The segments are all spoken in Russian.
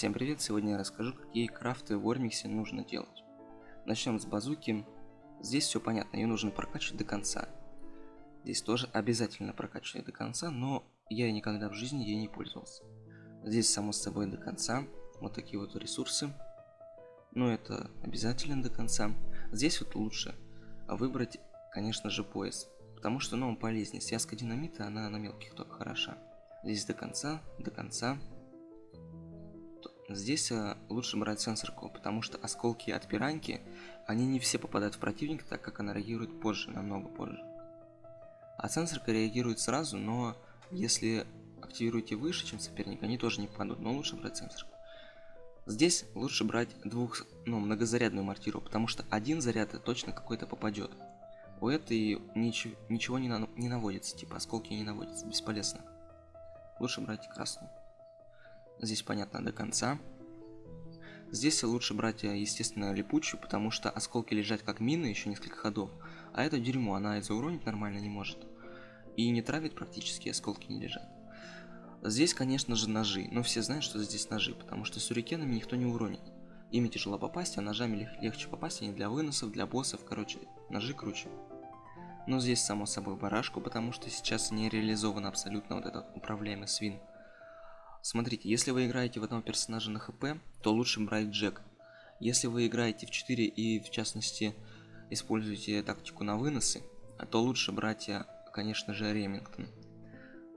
Всем привет! Сегодня я расскажу, какие крафты в Ормиксе нужно делать. Начнем с базуки. Здесь все понятно, ее нужно прокачивать до конца. Здесь тоже обязательно прокачивать до конца, но я никогда в жизни ей не пользовался. Здесь, само собой, до конца. Вот такие вот ресурсы. Но это обязательно до конца. Здесь вот лучше выбрать, конечно же, пояс. Потому что, ну, он полезнее. Связка динамита, она на мелких только хороша. Здесь до конца, до конца. Здесь э, лучше брать сенсорку, потому что осколки от пиранки, они не все попадают в противника, так как она реагирует позже, намного позже. А сенсорка реагирует сразу, но если активируете выше, чем соперник, они тоже не попадут, но лучше брать сенсорку. Здесь лучше брать двух, ну, многозарядную мортиру, потому что один заряд точно какой-то попадет. У этой ничего, ничего не, на, не наводится, типа осколки не наводятся, бесполезно. Лучше брать красную. Здесь понятно до конца. Здесь лучше брать, э, естественно, липучую, потому что осколки лежат как мины еще несколько ходов. А это дерьмо, она и зауронить нормально не может. И не травит практически, осколки не лежат. Здесь, конечно же, ножи, но все знают, что здесь ножи, потому что сюрикенами никто не уронит. Ими тяжело попасть, а ножами лег легче попасть, они для выносов, для боссов, короче, ножи круче. Но здесь, само собой, барашку, потому что сейчас не реализован абсолютно вот этот управляемый свин. Смотрите, если вы играете в одного персонажа на хп, то лучше брать Джек. Если вы играете в 4 и, в частности, используете тактику на выносы, то лучше брать, э, конечно же, Ремингтон.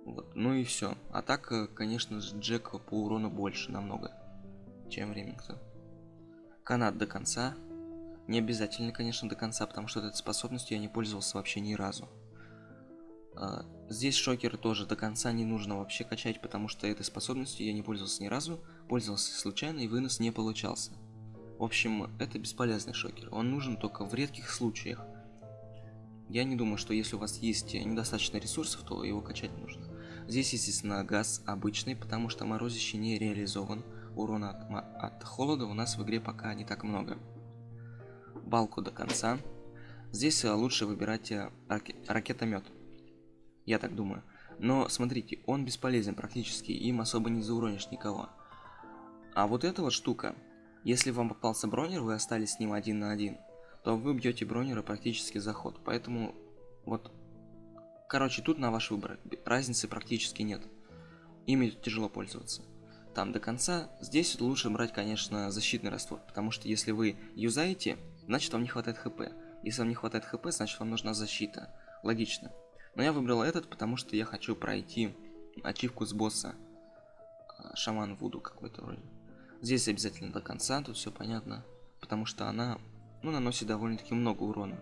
Вот. Ну и все. А так, э, конечно же, Джек по урону больше намного, чем Ремингтон. Канат до конца. Не обязательно, конечно, до конца, потому что этой способностью я не пользовался вообще ни разу. А, здесь шокер тоже до конца не нужно вообще качать, потому что этой способностью я не пользовался ни разу, пользовался случайно и вынос не получался. В общем, это бесполезный шокер, он нужен только в редких случаях. Я не думаю, что если у вас есть недостаточно ресурсов, то его качать нужно. Здесь, естественно, газ обычный, потому что морозище не реализован. Урона от, от холода у нас в игре пока не так много. Балку до конца. Здесь э, лучше выбирать э, ракетомет я так думаю. Но смотрите, он бесполезен практически, им особо не зауронишь никого. А вот эта вот штука, если вам попался бронер, вы остались с ним один на один, то вы бьете бронера практически за ход. Поэтому вот, короче, тут на ваш выбор, разницы практически нет. Ими тяжело пользоваться. Там до конца, здесь лучше брать, конечно, защитный раствор, потому что если вы юзаете, значит вам не хватает хп. Если вам не хватает хп, значит вам нужна защита. Логично. Но я выбрал этот, потому что я хочу пройти ачивку с босса. А, шаман Вуду какой-то вроде. Здесь обязательно до конца, тут все понятно. Потому что она ну, наносит довольно-таки много урона.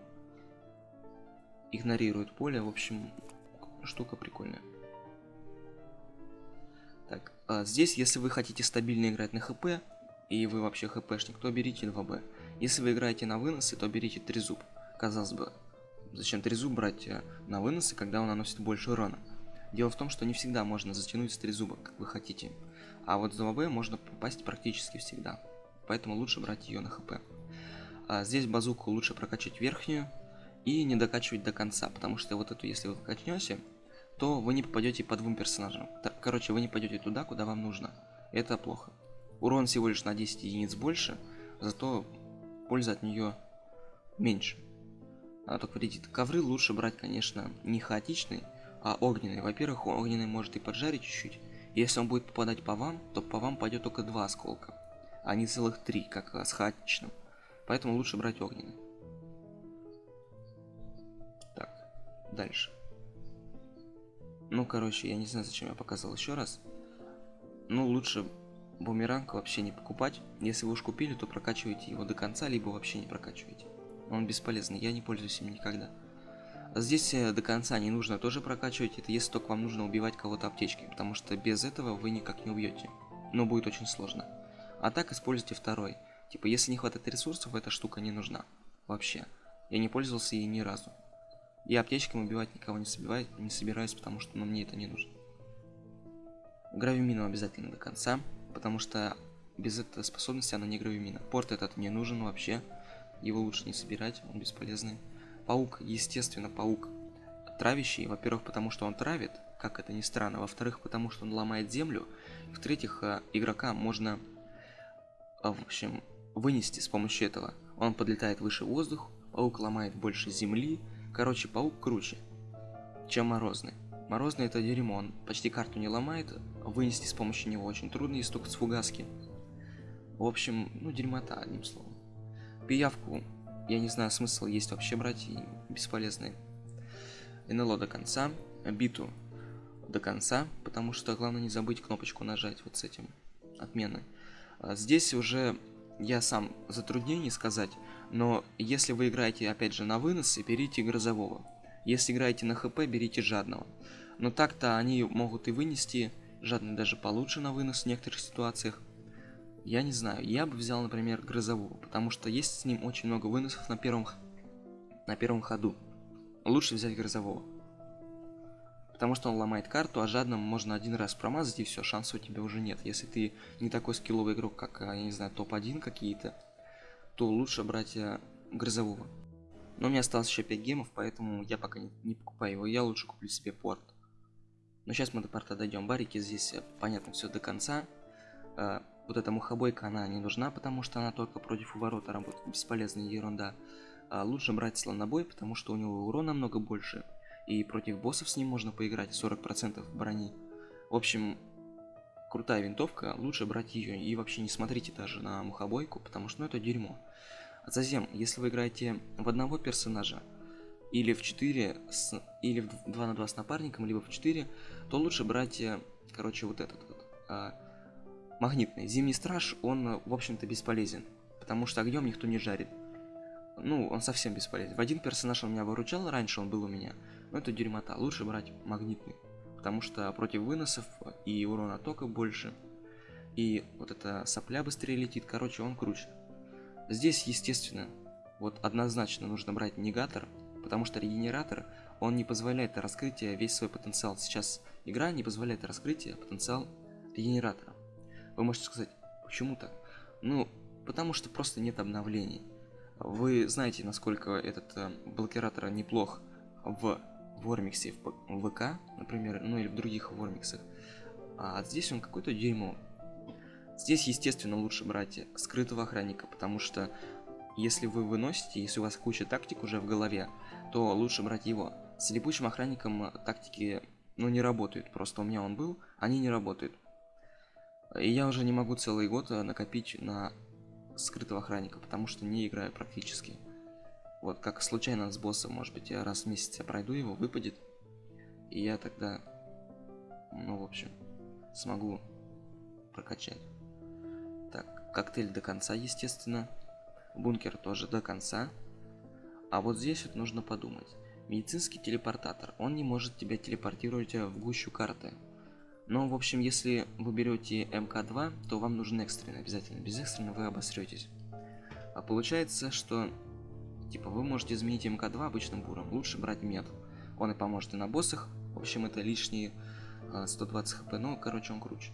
Игнорирует поле, в общем, штука прикольная. Так, а здесь, если вы хотите стабильно играть на хп, и вы вообще хпшник, то берите 2Б. Если вы играете на выносы, то берите трезуб. Казалось бы, Зачем трезуб брать э, на выносы, когда он наносит больше урона? Дело в том, что не всегда можно затянуть с трезуба, как вы хотите. А вот за ВВ можно попасть практически всегда. Поэтому лучше брать ее на хп. А здесь базуку лучше прокачать верхнюю и не докачивать до конца, потому что вот эту, если вы качнете, то вы не попадете по двум персонажам. Короче, вы не пойдете туда, куда вам нужно. Это плохо. Урон всего лишь на 10 единиц больше, зато польза от нее меньше а, только вредит. Ковры лучше брать, конечно, не хаотичный, а огненный. Во-первых, огненный может и поджарить чуть-чуть. Если он будет попадать по вам, то по вам пойдет только два осколка, а не целых три, как с хаотичным. Поэтому лучше брать огненный. Так, дальше. Ну, короче, я не знаю, зачем я показал еще раз. Ну, лучше бумеранг вообще не покупать. Если вы уж купили, то прокачивайте его до конца, либо вообще не прокачивайте. Он бесполезный, я не пользуюсь им никогда. Здесь э, до конца не нужно тоже прокачивать, это если только вам нужно убивать кого-то аптечкой, потому что без этого вы никак не убьете. Но будет очень сложно. А так используйте второй. Типа, если не хватает ресурсов, эта штука не нужна. Вообще. Я не пользовался ей ни разу. Я аптечками убивать никого не, собираюсь, не собираюсь, потому что ну, мне это не нужно. Гравимину обязательно до конца, потому что без этой способности она не гравимина. Порт этот не нужен вообще. Его лучше не собирать, он бесполезный. Паук, естественно, паук травящий. Во-первых, потому что он травит, как это ни странно. Во-вторых, потому что он ломает землю. В-третьих, э, игрока можно в общем, вынести с помощью этого. Он подлетает выше воздух, паук ломает больше земли. Короче, паук круче, чем морозный. Морозный это дерьмо, он почти карту не ломает, вынести с помощью него очень трудно, есть только с фугаски. В общем, ну дерьмота, одним словом. Пиявку, я не знаю, смысл есть вообще брать, и бесполезные. НЛО до конца, биту до конца, потому что главное не забыть кнопочку нажать вот с этим, отмены. А здесь уже я сам затруднений сказать, но если вы играете опять же на выносы, берите грозового. Если играете на хп, берите жадного. Но так-то они могут и вынести, жадный даже получше на вынос в некоторых ситуациях. Я не знаю, я бы взял, например, грозового, потому что есть с ним очень много выносов на первом, на первом ходу. Лучше взять грозового. Потому что он ломает карту, а жадным можно один раз промазать и все, шансов у тебя уже нет. Если ты не такой скилловый игрок, как, а, я не знаю, топ-1 какие-то, то лучше брать а, грозового. Но у меня осталось еще 5 гемов, поэтому я пока не, не покупаю его. Я лучше куплю себе порт. Но сейчас мы до порта дойдем. Барики здесь, э, понятно, все до конца. Вот эта мухобойка, она не нужна, потому что она только против уворота работает. Бесполезная ерунда. А лучше брать слонобой, потому что у него урона намного больше и против боссов с ним можно поиграть 40% брони. В общем, крутая винтовка, лучше брать ее и вообще не смотрите даже на мухобойку, потому что ну, это дерьмо. Затем, если вы играете в одного персонажа, или в 4, с, или в 2 на 2 с напарником, либо в 4, то лучше брать, э, короче, вот этот вот. А, магнитный. Зимний страж, он, в общем-то, бесполезен, потому что огнем никто не жарит. Ну, он совсем бесполезен. В один персонаж он меня выручал, раньше он был у меня, но это дерьмота. Лучше брать магнитный. Потому что против выносов и урона тока больше. И вот эта сопля быстрее летит. Короче, он круче. Здесь, естественно, вот однозначно нужно брать негатор. Потому что регенератор, он не позволяет раскрытие весь свой потенциал. Сейчас игра не позволяет раскрытие потенциал регенератора. Вы можете сказать, почему так? Ну, потому что просто нет обновлений. Вы знаете, насколько этот э, блокиратор неплох в Вормиксе в ВК, например, ну или в других Вормиксах. А здесь он какой-то дерьмо. Здесь, естественно, лучше брать скрытого охранника, потому что если вы выносите, если у вас куча тактик уже в голове, то лучше брать его. С липучим охранником тактики, ну, не работают. Просто у меня он был, они не работают. И я уже не могу целый год накопить на скрытого охранника, потому что не играю практически. Вот как случайно с боссом, может быть, я раз в месяц я пройду его, выпадет. И я тогда, ну, в общем, смогу прокачать. Так, коктейль до конца, естественно. Бункер тоже до конца. А вот здесь вот нужно подумать. Медицинский телепортатор, он не может тебя телепортировать в гущу карты. Но, в общем, если вы берете МК-2, то вам нужен экстренный обязательно. Без экстренного вы обосретесь. А получается, что Типа вы можете изменить МК2 обычным буром, лучше брать мед. Он и поможет и на боссах. В общем, это лишние 120 хп, но, короче, он круче.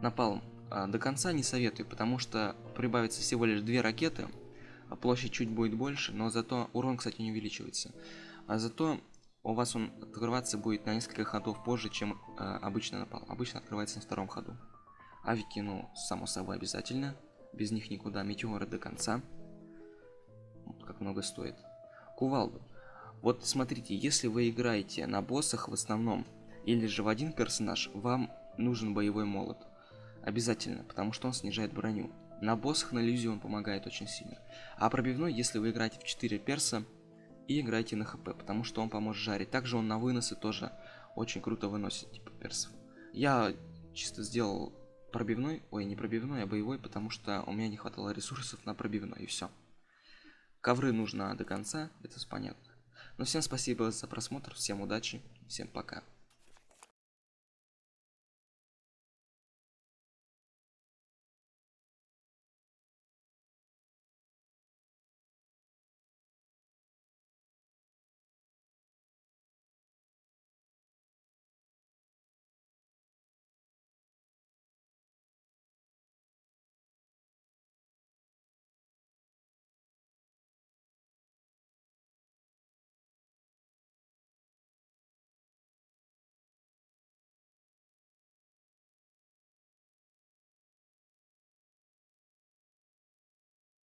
Напалм. А, до конца не советую, потому что прибавится всего лишь две ракеты, а площадь чуть будет больше, но зато урон, кстати, не увеличивается. А зато у вас он открываться будет на несколько ходов позже, чем э, обычно напал. Обычно открывается на втором ходу. Авики, ну, само собой, обязательно. Без них никуда. Метеоры до конца как много стоит. Кувалду. Вот смотрите, если вы играете на боссах в основном, или же в один персонаж, вам нужен боевой молот. Обязательно, потому что он снижает броню. На боссах на иллюзию он помогает очень сильно. А пробивной, если вы играете в 4 перса и играете на хп, потому что он поможет жарить. Также он на выносы тоже очень круто выносит, типа персов. Я чисто сделал пробивной, ой, не пробивной, а боевой, потому что у меня не хватало ресурсов на пробивной, и все. Ковры нужно до конца, это понятно. Но ну, всем спасибо за просмотр, всем удачи, всем пока.